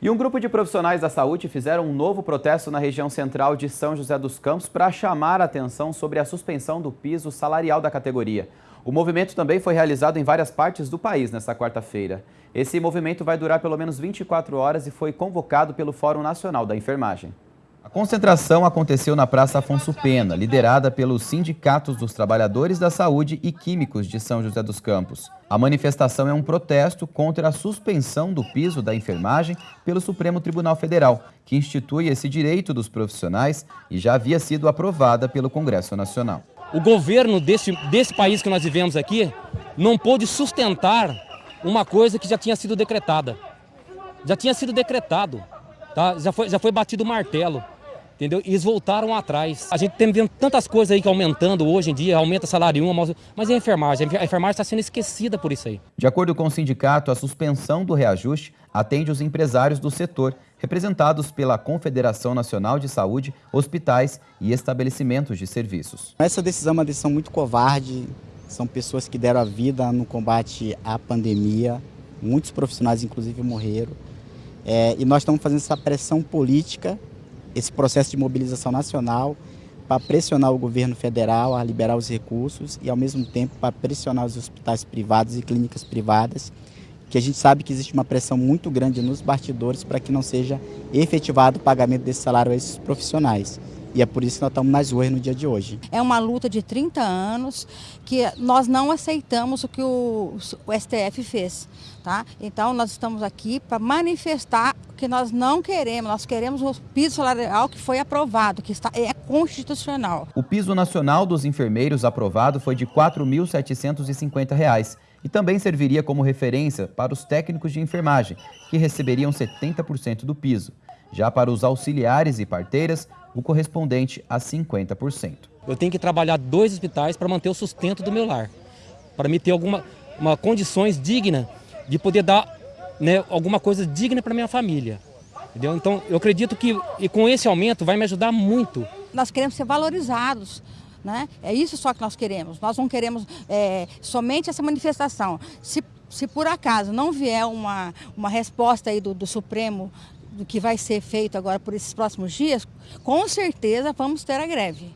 E um grupo de profissionais da saúde fizeram um novo protesto na região central de São José dos Campos para chamar a atenção sobre a suspensão do piso salarial da categoria. O movimento também foi realizado em várias partes do país nesta quarta-feira. Esse movimento vai durar pelo menos 24 horas e foi convocado pelo Fórum Nacional da Enfermagem. A concentração aconteceu na Praça Afonso Pena, liderada pelos sindicatos dos trabalhadores da saúde e químicos de São José dos Campos. A manifestação é um protesto contra a suspensão do piso da enfermagem pelo Supremo Tribunal Federal, que institui esse direito dos profissionais e já havia sido aprovada pelo Congresso Nacional. O governo desse, desse país que nós vivemos aqui não pôde sustentar uma coisa que já tinha sido decretada. Já tinha sido decretado, tá? já, foi, já foi batido o martelo entendeu? E eles voltaram atrás. A gente tem vendo tantas coisas aí que aumentando hoje em dia, aumenta salário um, mas e a enfermagem? A enfermagem está sendo esquecida por isso aí. De acordo com o sindicato, a suspensão do reajuste atende os empresários do setor, representados pela Confederação Nacional de Saúde, hospitais e estabelecimentos de serviços. Essa decisão é uma decisão muito covarde, são pessoas que deram a vida no combate à pandemia, muitos profissionais inclusive morreram, é, e nós estamos fazendo essa pressão política esse processo de mobilização nacional para pressionar o governo federal a liberar os recursos e, ao mesmo tempo, para pressionar os hospitais privados e clínicas privadas, que a gente sabe que existe uma pressão muito grande nos bastidores para que não seja efetivado o pagamento desse salário a esses profissionais. E é por isso que nós estamos nas ruas no dia de hoje. É uma luta de 30 anos que nós não aceitamos o que o, o STF fez. Tá? Então nós estamos aqui para manifestar que nós não queremos, nós queremos o piso salarial que foi aprovado, que está, é constitucional. O piso nacional dos enfermeiros aprovado foi de R$ 4.750 e também serviria como referência para os técnicos de enfermagem, que receberiam 70% do piso. Já para os auxiliares e parteiras, o correspondente a 50%. Eu tenho que trabalhar dois hospitais para manter o sustento do meu lar, para me ter alguma uma condições dignas de poder dar né, alguma coisa digna para minha família. Entendeu? Então, eu acredito que e com esse aumento vai me ajudar muito. Nós queremos ser valorizados. Né? É isso só que nós queremos. Nós não queremos é, somente essa manifestação. Se, se por acaso não vier uma, uma resposta aí do, do Supremo do que vai ser feito agora por esses próximos dias, com certeza vamos ter a greve.